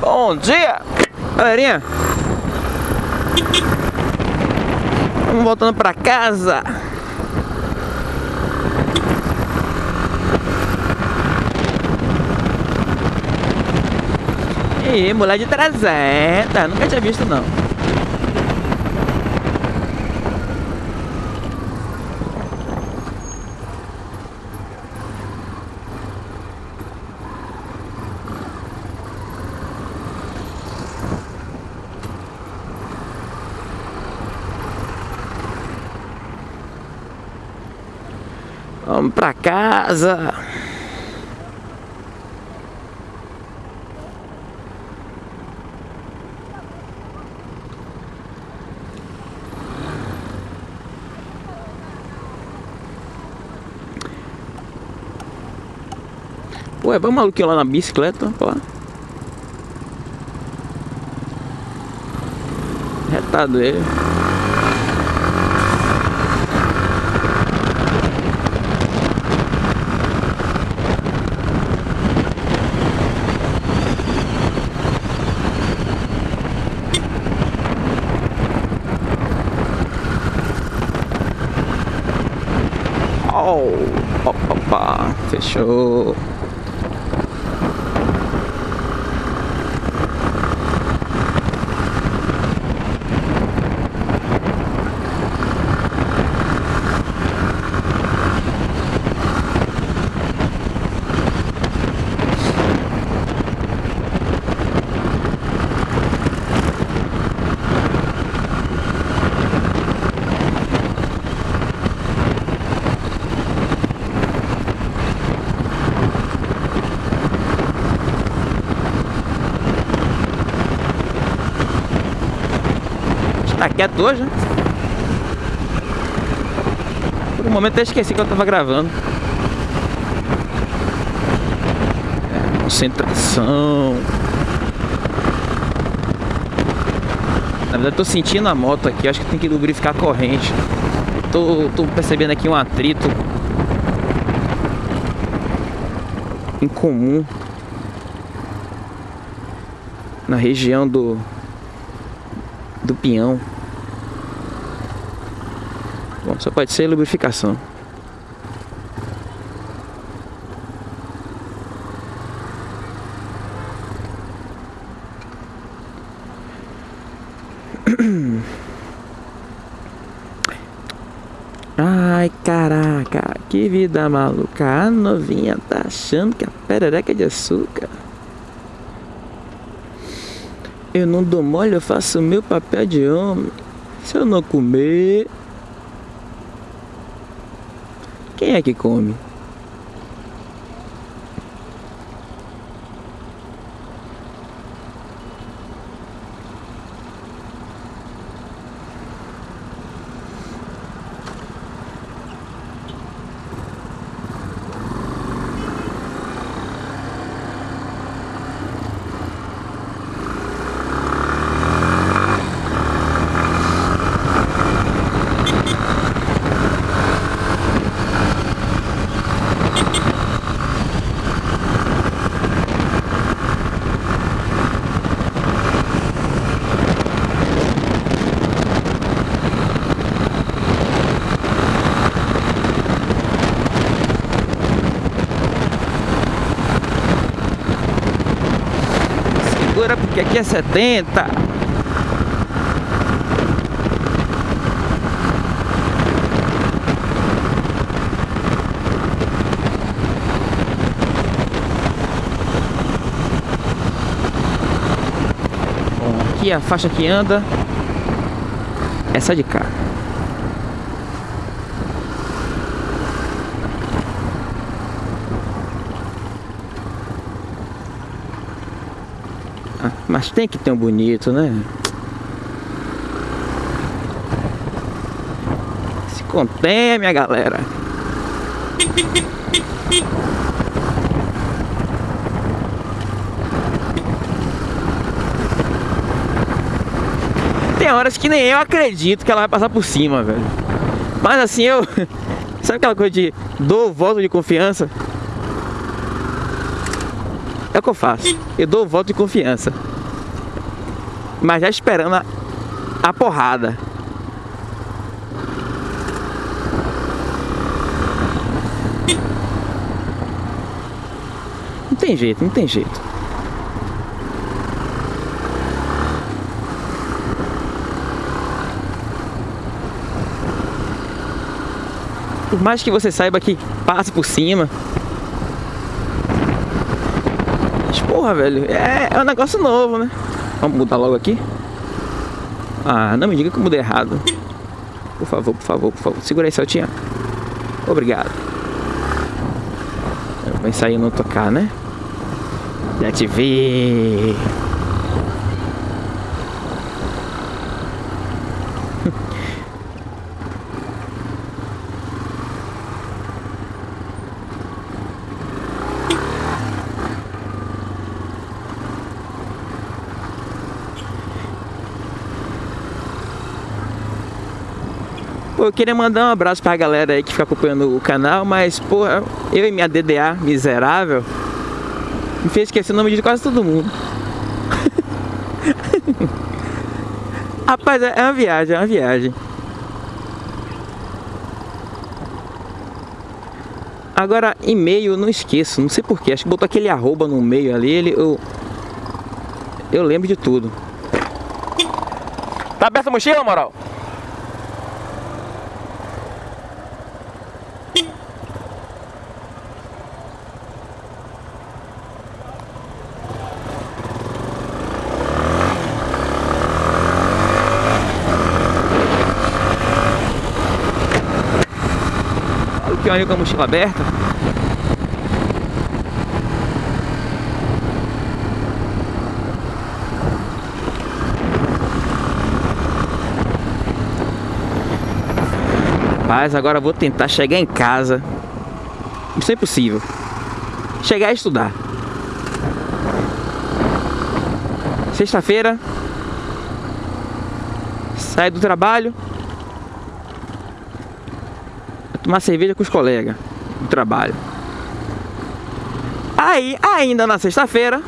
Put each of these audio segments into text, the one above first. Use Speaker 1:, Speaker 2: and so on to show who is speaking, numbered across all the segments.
Speaker 1: Bom dia, galerinha. Vamos voltando pra casa. E mulher de 300, nunca tinha visto não. Vamos pra casa. Ué, vamos maluquinho lá na bicicleta, lá. Retado ele. Oh, opa, fechou. Tá quieto hoje, né? Por um momento até esqueci que eu tava gravando. É, concentração. Na verdade tô sentindo a moto aqui, acho que tem que lubrificar a corrente. Tô, tô percebendo aqui um atrito incomum na região do do pinhão. Só pode ser lubrificação. Ai, caraca, que vida maluca. A novinha tá achando que a perereca é de açúcar. Eu não dou mole, eu faço o meu papel de homem. Se eu não comer... Quem é que come? Segura porque aqui é 70 Bom, aqui a faixa que anda Essa de cá Mas tem que ter um bonito, né? Se contenha, minha galera. Tem horas que nem eu acredito que ela vai passar por cima, velho. Mas assim, eu... Sabe aquela coisa de dou voto de confiança? É o que eu faço. Eu dou voto de confiança. Mas já esperando a, a porrada. Não tem jeito, não tem jeito. Por mais que você saiba que passa por cima. Mas, porra, velho, é, é um negócio novo, né? Vamos mudar logo aqui? Ah, não me diga que eu mudei errado. Por favor, por favor, por favor. Segura aí, Celtinha. Obrigado. Vai sair não tocar, né? Já te vi. Eu queria mandar um abraço pra galera aí que fica acompanhando o canal, mas, pô, eu e minha DDA miserável me fez esquecer o nome de quase todo mundo. Rapaz, é uma viagem, é uma viagem. Agora, e-mail não esqueço, não sei porquê. Acho que botou aquele arroba no meio ali, ele, eu, eu lembro de tudo. Tá aberta a mochila, moral? Peão com a mochila aberta. Mas agora vou tentar chegar em casa. Isso é impossível. Chegar e estudar. Sexta-feira. Sai do trabalho. Tomar cerveja com os colegas do trabalho. Aí, ainda na sexta-feira,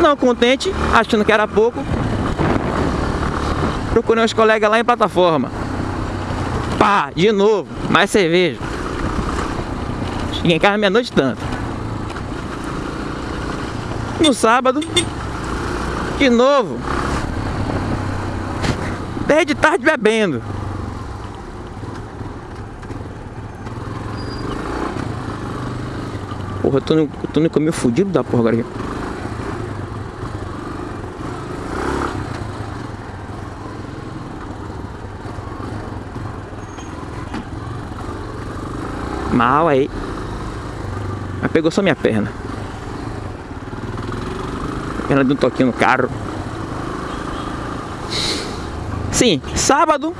Speaker 1: não contente, achando que era pouco, procurei uns colegas lá em plataforma. Pá, de novo, mais cerveja. Cheguei em casa meia-noite tanto. No sábado, de novo, 10 de tarde bebendo. Porra, eu tô no, eu tô no caminho fudido da porra. Mal aí. Mas pegou só minha perna. A perna de um toquinho no carro. Sim, sábado.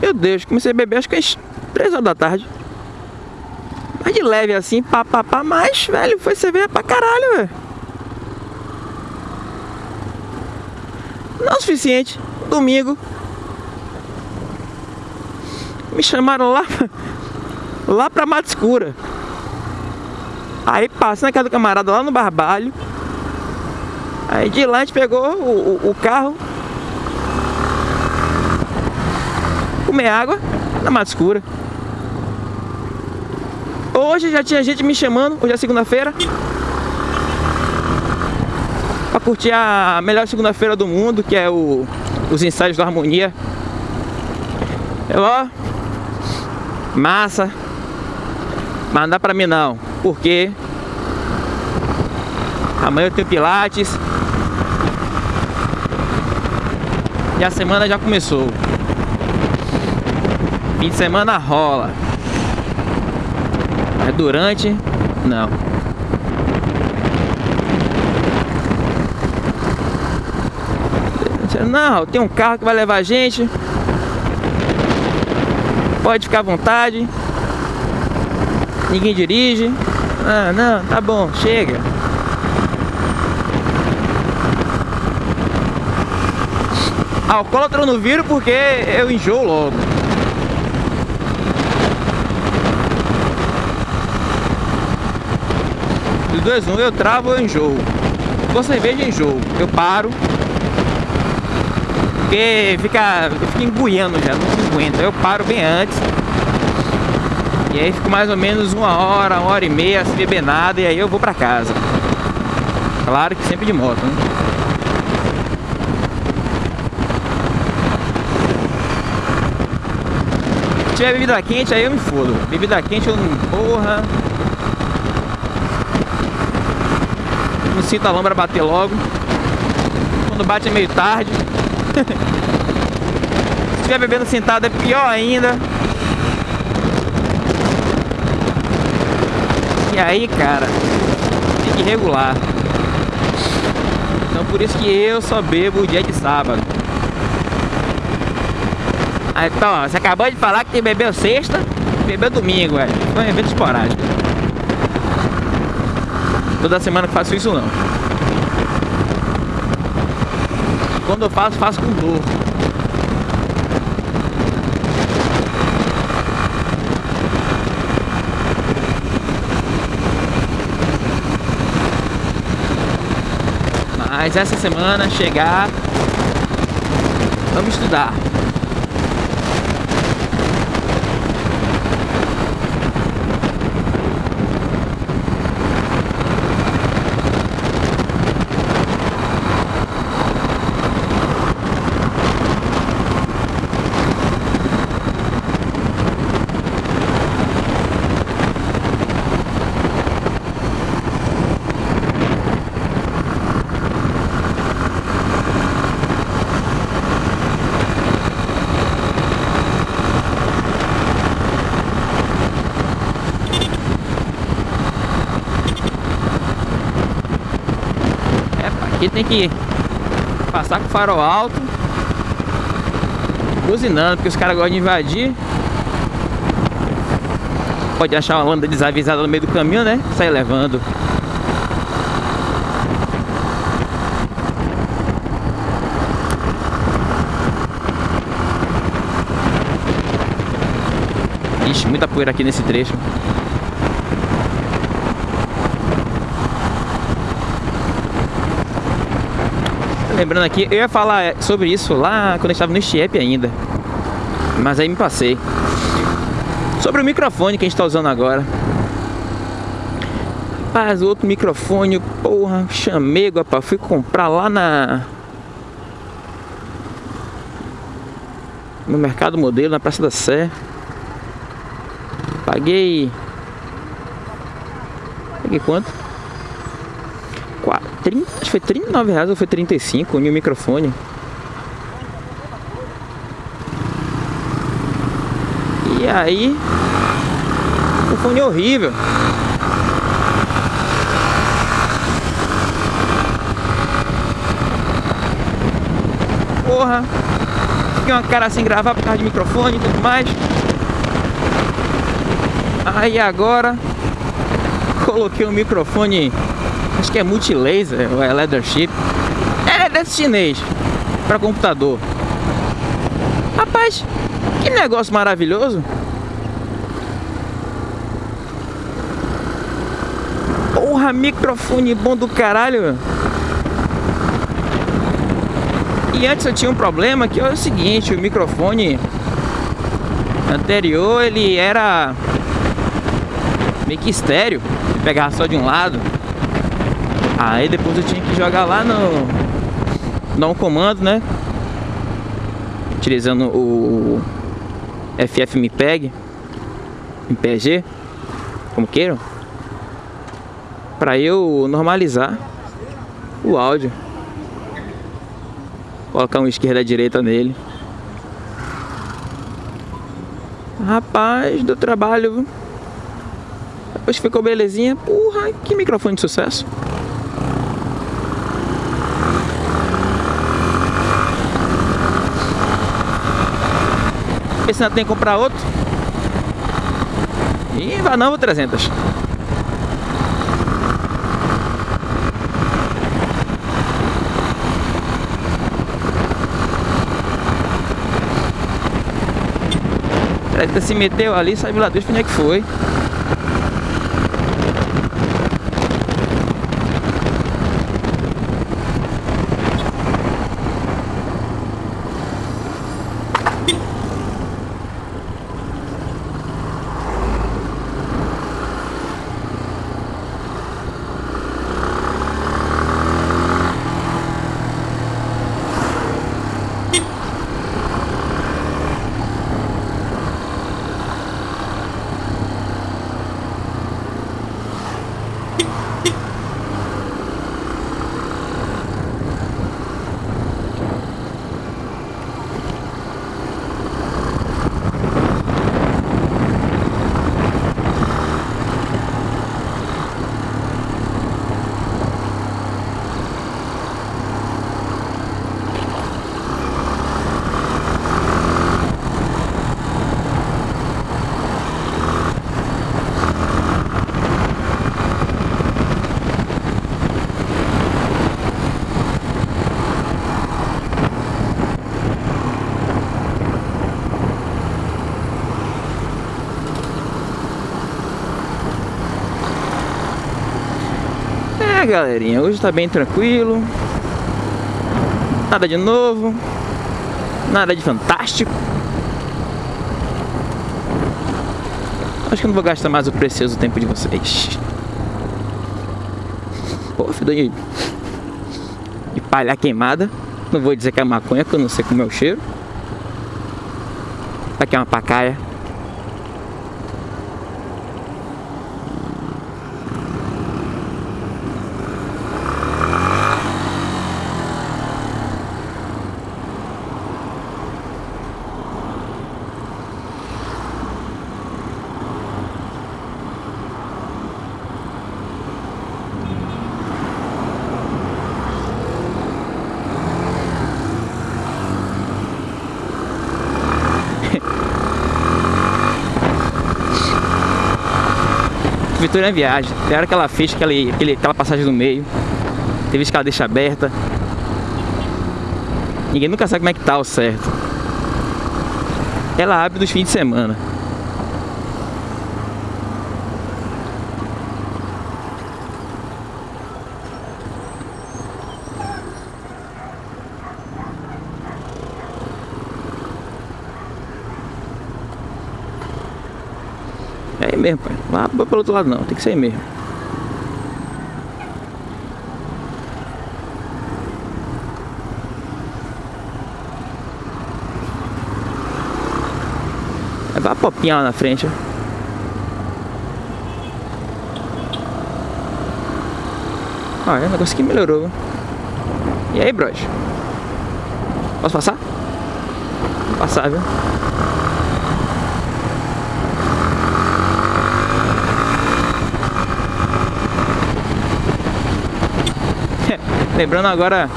Speaker 1: Meu Deus, comecei a beber acho que às 3 horas da tarde. De leve assim, pá, pá, pá, mas, velho, foi cerveja pra caralho, velho. Não o suficiente. Domingo. Me chamaram lá, lá pra Mata Escura. Aí passei na casa do camarada lá no Barbalho. Aí de lá a gente pegou o, o, o carro. Comer água na Mata Escura. Hoje já tinha gente me chamando, hoje é segunda-feira. Pra curtir a melhor segunda-feira do mundo, que é o, os ensaios da harmonia. Eu, ó Massa. Mas não dá pra mim não Porque Amanhã eu tenho pilates. E a semana já começou. Fim de semana rola é durante? Não. Não, tem um carro que vai levar a gente. Pode ficar à vontade. Ninguém dirige. Ah, não, tá bom, chega. Alcoólatra eu não viro porque eu enjoo logo. Duas, um, eu travo ou enjoo. Com cerveja enjoo. Eu paro. Porque fica, eu fico enguiando já, não aguento. Eu paro bem antes. E aí fico mais ou menos uma hora, uma hora e meia sem beber nada e aí eu vou pra casa. Claro que sempre de moto, né? Se tiver bebida quente, aí eu me fodo. Bebida quente eu não. Porra. Não sinto a lâmpada bater logo. Quando bate é meio tarde. Se estiver bebendo sentado é pior ainda. E aí, cara, tem que regular. Então por isso que eu só bebo dia de sábado. Então, você acabou de falar que bebeu sexta bebeu domingo, velho. Foi um evento esporádico. Toda semana que faço isso não. Quando eu faço, faço com dor. Mas essa semana chegar, vamos estudar. Tem que passar com o farol alto. Buzinando, porque os caras gostam de invadir. Pode achar uma lâmpada desavisada no meio do caminho, né? Sai levando. Ixi, muita poeira aqui nesse trecho Lembrando aqui, eu ia falar sobre isso lá quando eu estava no Stiep ainda. Mas aí me passei. Sobre o microfone que a gente está usando agora. Rapaz, outro microfone, porra, chamego, rapaz. Fui comprar lá na... No Mercado Modelo, na Praça da Sé. Paguei... Paguei quanto? 30, acho que foi 39 reais ou foi 35 e o microfone. E aí, o fone é horrível. Porra, fiquei uma cara sem gravar por causa de microfone e tudo mais. Aí agora, coloquei o microfone Acho que é multilaser ou é leadership. É desse chinês para computador. Rapaz, que negócio maravilhoso. Porra, microfone bom do caralho. E antes eu tinha um problema que é o seguinte, o microfone anterior ele era meio que estéreo, pegava só de um lado. Aí depois eu tinha que jogar lá no... Dar um comando, né? Utilizando o FFmpeg MPG Como queiram Pra eu normalizar O áudio. Colocar um esquerda direita nele. Rapaz, do trabalho Depois ficou belezinha Porra, que microfone de sucesso Pensando tem que comprar outro. E vai não, 300. Trezentos se meteu ali, sabe lá Deus onde é que foi. É, galerinha, hoje tá bem tranquilo. Nada de novo. Nada de fantástico. Acho que não vou gastar mais o precioso tempo de vocês. Pô, fedor de, de palha queimada. Não vou dizer que é maconha, que eu não sei como é o cheiro. Aqui é uma pacaia. Vitória é viagem. Tem hora que ela fecha aquele, aquele, aquela passagem no meio. Tem vezes que ela deixa aberta. Ninguém nunca sabe como é que tá o certo. Ela abre nos fins de semana. Mesmo, pai. Lá pelo outro lado não, tem que aí mesmo. Vai a popinha lá na frente, ó. Ah, é, o negócio melhorou. E aí, bros? Posso passar? Passar, viu? Lembrando agora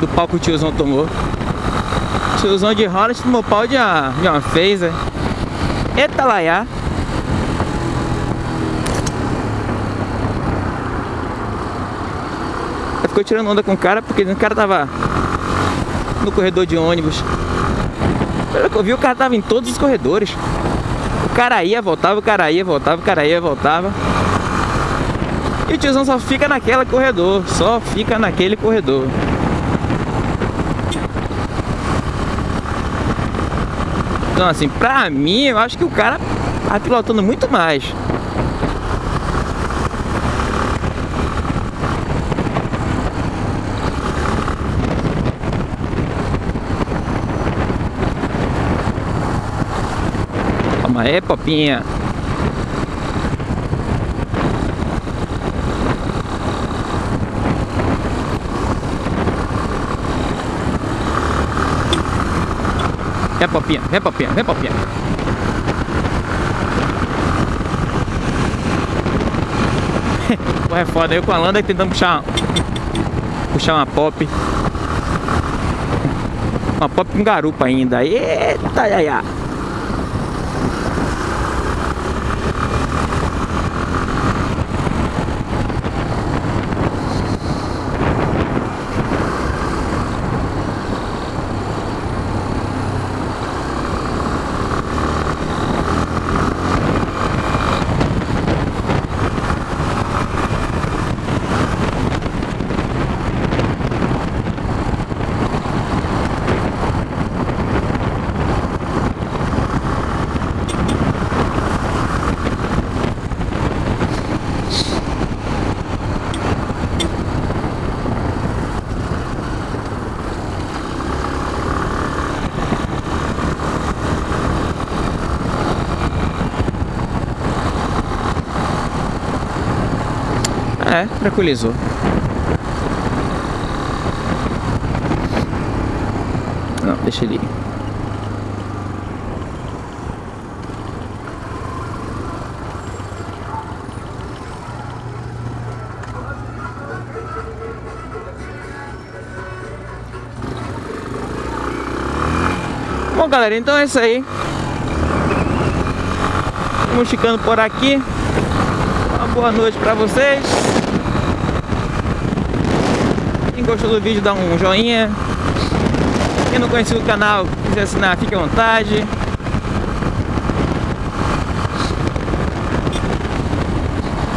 Speaker 1: do pau que o tiozão tomou. O tiozão de Holland tomou pau de uma, de uma phaser. Eita laiá. Ficou tirando onda com o cara porque o cara tava no corredor de ônibus. Pelo que eu vi, o cara tava em todos os corredores. O cara ia, voltava, o cara ia, voltava, o cara ia, voltava. O tiozão só fica naquela corredor, só fica naquele corredor. Então assim, pra mim, eu acho que o cara tá pilotando muito mais. Calma aí, popinha. Vem, popinha, vem, popinha, vem, popinha. Pô, é foda. Eu com a Landa tentando puxar puxar uma pop. Uma pop com garupa ainda. Eita, ia, ia. É, tranquilizou. Não, deixa ele ir. Bom, galera, então é isso aí. Vamos ficando por aqui. Uma boa noite pra vocês. Gostou do vídeo, dá um joinha. Quem não conhecia o canal, quiser assinar, fique à vontade.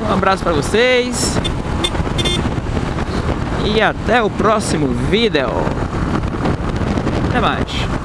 Speaker 1: Um abraço pra vocês. E até o próximo vídeo. Até mais.